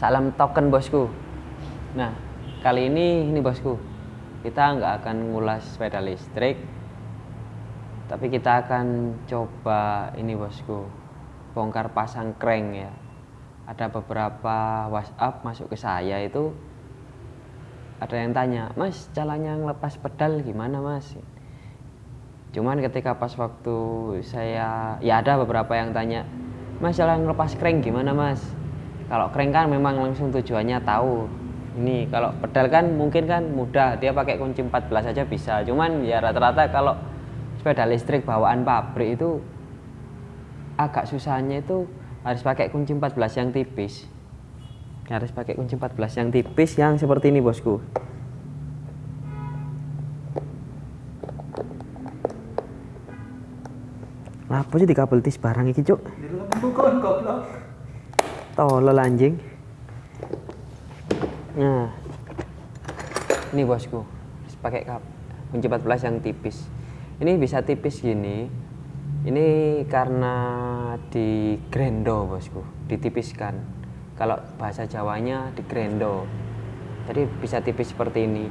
Salam token bosku. Nah, kali ini ini bosku, kita nggak akan ngulas sepeda listrik, tapi kita akan coba ini bosku, bongkar pasang crank ya. Ada beberapa WhatsApp masuk ke saya itu ada yang tanya, Mas caranya ngelepas pedal gimana Mas? Cuman ketika pas waktu saya, ya ada beberapa yang tanya, Mas cara ngelepas crank gimana Mas? Kalau crank kan memang langsung tujuannya tahu. Ini kalau pedal kan mungkin kan mudah dia pakai kunci 14 saja bisa. Cuman ya rata-rata kalau sepeda listrik bawaan pabrik itu agak susahnya itu harus pakai kunci 14 yang tipis. Harus pakai kunci 14 yang tipis yang seperti ini bosku. Apa sih di kabel tis barang ini cuk? Bukan goblok tolol anjing nah ini bosku pakai kap kunci 14 yang tipis. Ini bisa tipis gini. Ini karena di grendo bosku. Ditipiskan. Kalau bahasa Jawanya di grendo jadi bisa tipis seperti ini.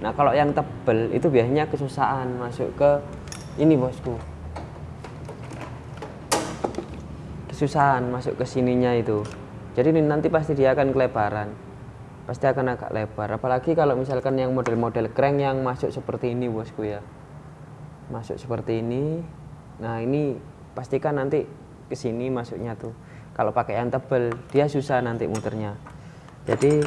Nah kalau yang tebel itu biasanya kesusahan masuk ke ini bosku kesusahan masuk ke sininya itu. Jadi nanti pasti dia akan kelebaran. Pasti akan agak lebar. Apalagi kalau misalkan yang model-model crank yang masuk seperti ini bosku ya. Masuk seperti ini. Nah ini pastikan nanti ke sini masuknya tuh. Kalau pakai yang tebel dia susah nanti muternya. Jadi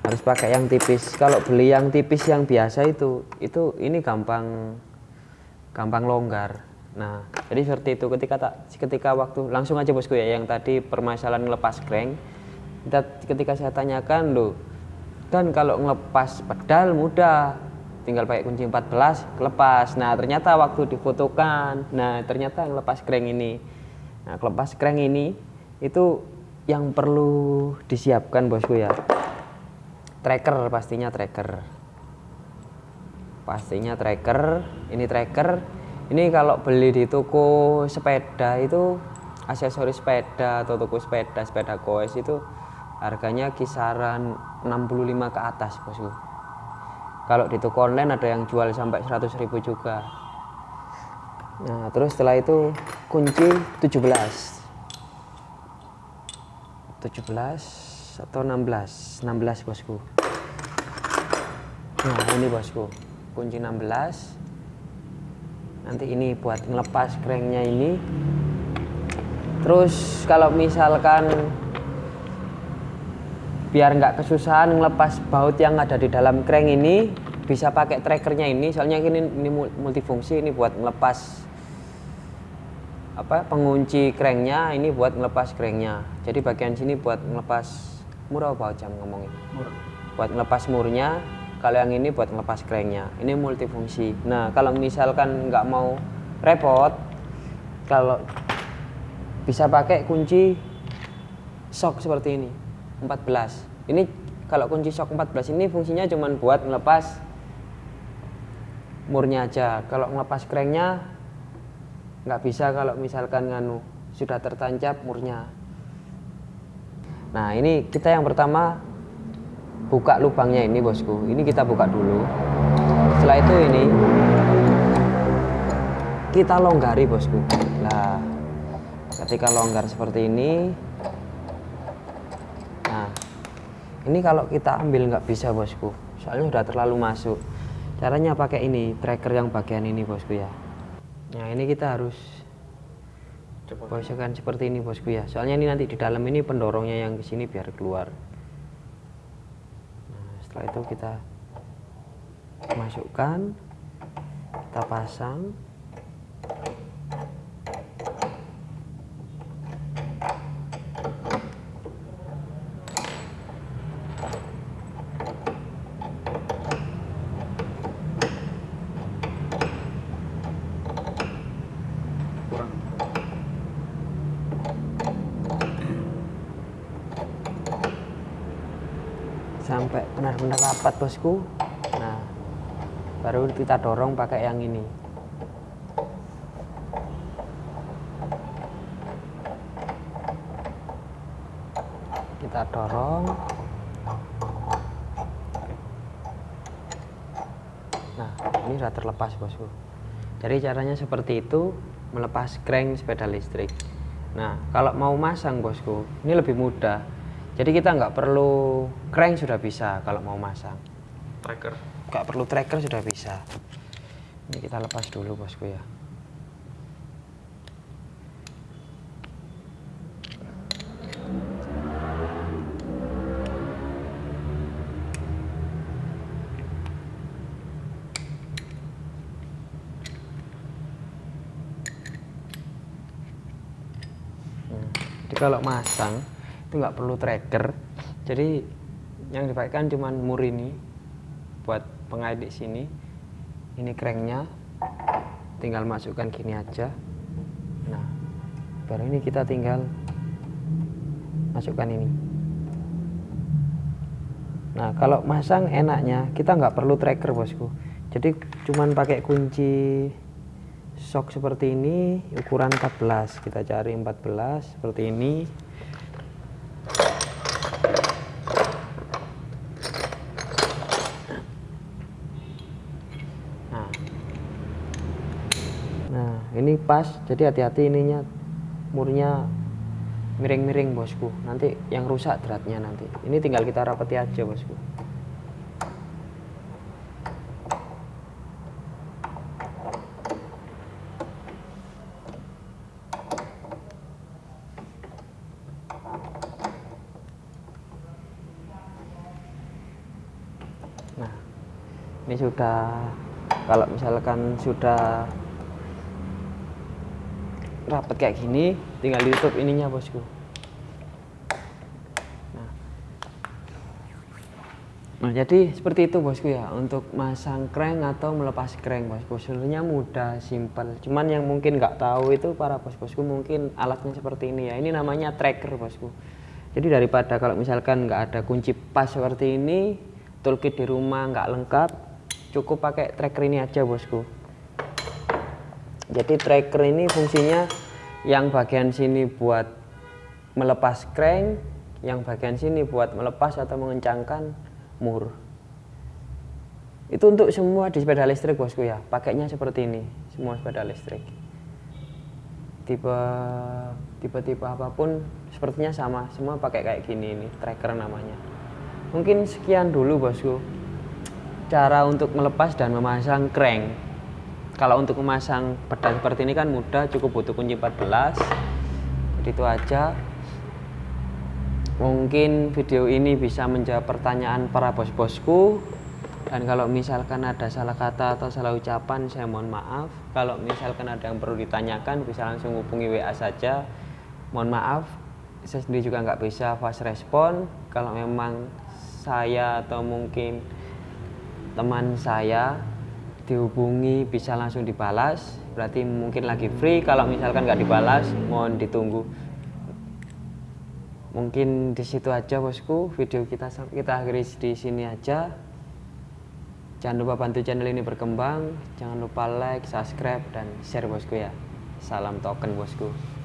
harus pakai yang tipis. Kalau beli yang tipis yang biasa itu itu ini gampang gampang longgar Nah, jadi seperti itu ketika tak ketika waktu langsung aja bosku ya yang tadi permasalahan ngelepas crank. Kita, ketika saya tanyakan lo kan kalau ngelepas pedal mudah tinggal pakai kunci 14 lepas. Nah, ternyata waktu difotokan, nah ternyata ngelepas crank ini. Nah, ngelepas crank ini itu yang perlu disiapkan bosku ya. Tracker pastinya tracker. Pastinya tracker, ini tracker ini kalau beli di toko sepeda itu aksesoris sepeda atau toko sepeda sepeda koes itu harganya kisaran 65 ke atas bosku. Kalau di toko online ada yang jual sampai 100 ribu juga. Nah terus setelah itu kunci 17 17 atau 16 16 bosku. Nah ini bosku. Kunci 16 nanti ini buat ngelepas cranknya ini. Terus kalau misalkan biar nggak kesusahan ngelepas baut yang ada di dalam crank ini bisa pakai trackernya ini. Soalnya ini, ini multifungsi ini buat ngelepas apa pengunci cranknya ini buat ngelepas cranknya jadi bagian sini buat ngelepas murah apa jam ngomongin murah. Buat ngelepas murnya kalau yang ini buat ngelepas cranknya ini multifungsi. Nah kalau misalkan nggak mau repot kalau bisa pakai kunci shock seperti ini 14 ini kalau kunci shock 14 ini fungsinya cuma buat ngelepas murnya aja. Kalau ngelepas cranknya nggak bisa kalau misalkan nganu sudah tertancap murnya. Nah ini kita yang pertama buka lubangnya ini bosku. Ini kita buka dulu. Setelah itu ini kita longgari bosku. Nah ketika longgar seperti ini nah ini kalau kita ambil nggak bisa bosku. Soalnya udah terlalu masuk. Caranya pakai ini tracker yang bagian ini bosku ya. Nah ini kita harus posisikan seperti ini bosku ya. Soalnya ini nanti di dalam ini pendorongnya yang ke sini biar keluar setelah itu kita masukkan kita pasang sampai benar-benar rapat bosku. Nah baru kita dorong pakai yang ini. Kita dorong. Nah ini sudah terlepas bosku. Jadi caranya seperti itu melepas crank sepeda listrik. Nah kalau mau masang bosku ini lebih mudah jadi kita nggak perlu crank sudah bisa kalau mau masang. Tracker. Nggak perlu tracker sudah bisa. Ini kita lepas dulu bosku ya. Jadi kalau masang itu nggak perlu tracker. Jadi yang dipakai cuma mur ini buat pengait di sini. Ini cranknya. Tinggal masukkan gini aja. Nah baru ini kita tinggal masukkan ini. Nah kalau masang enaknya kita nggak perlu tracker bosku. Jadi cuman pakai kunci sok seperti ini ukuran 14 kita cari 14 seperti ini nah. Nah ini pas jadi hati-hati ininya. Murnya miring-miring bosku. Nanti yang rusak dratnya nanti. Ini tinggal kita rapeti aja bosku. Nah, ini sudah kalau misalkan sudah rapet kayak gini, tinggal ditutup ininya bosku. Nah, nah jadi seperti itu bosku ya untuk masang crank atau melepas crank bosku. Sebenarnya mudah, simpel. Cuman yang mungkin nggak tahu itu para bos-bosku mungkin alatnya seperti ini ya. Ini namanya tracker bosku. Jadi daripada kalau misalkan nggak ada kunci pas seperti ini, toolkit di rumah nggak lengkap cukup pakai tracker ini aja bosku. Jadi tracker ini fungsinya yang bagian sini buat melepas crank yang bagian sini buat melepas atau mengencangkan mur. Itu untuk semua di sepeda listrik bosku ya. Pakainya seperti ini semua sepeda listrik. Tipe tipe-tipe apa pun sepertinya sama. Semua pakai kayak gini ini tracker namanya. Mungkin sekian dulu bosku cara untuk melepas dan memasang crank. Kalau untuk memasang pedal seperti ini kan mudah, cukup butuh kunci 14. Jadi itu aja. Mungkin video ini bisa menjawab pertanyaan para bos-bosku. Dan kalau misalkan ada salah kata atau salah ucapan, saya mohon maaf. Kalau misalkan ada yang perlu ditanyakan, bisa langsung hubungi WA saja. Mohon maaf, saya sendiri juga nggak bisa fast respon. Kalau memang saya atau mungkin teman saya dihubungi bisa langsung dibalas. Berarti mungkin lagi free kalau misalkan nggak dibalas mohon ditunggu. Mungkin di situ aja bosku. Video kita kita akhiri di sini aja. Jangan lupa bantu channel ini berkembang. Jangan lupa like subscribe dan share bosku ya. Salam token bosku